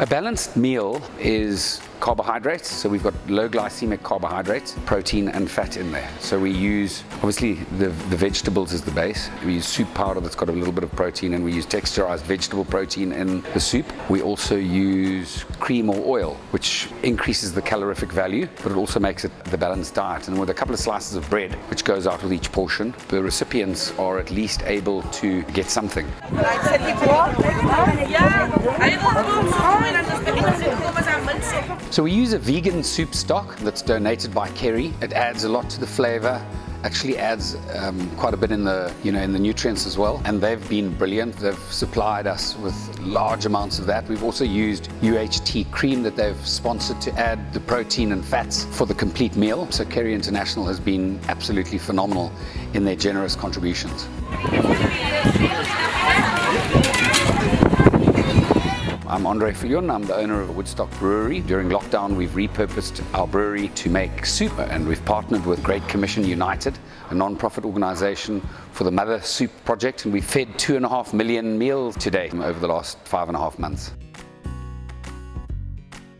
A balanced meal is carbohydrates, so we've got low glycemic carbohydrates, protein and fat in there. So we use, obviously the, the vegetables is the base. We use soup powder that's got a little bit of protein and we use texturized vegetable protein in the soup. We also use cream or oil, which increases the calorific value, but it also makes it the balanced diet. And with a couple of slices of bread, which goes out with each portion, the recipients are at least able to get something. So we use a vegan soup stock that's donated by Kerry. It adds a lot to the flavor actually adds um, quite a bit in the you know in the nutrients as well. And they've been brilliant. They've supplied us with large amounts of that. We've also used UHT cream that they've sponsored to add the protein and fats for the complete meal. So Kerry International has been absolutely phenomenal in their generous contributions I'm Andre Viljoen, I'm the owner of Woodstock Brewery. During lockdown we've repurposed our brewery to make soup and we've partnered with Great Commission United, a non-profit organisation for the Mother Soup Project and we've fed two and a half million meals today over the last five and a half months.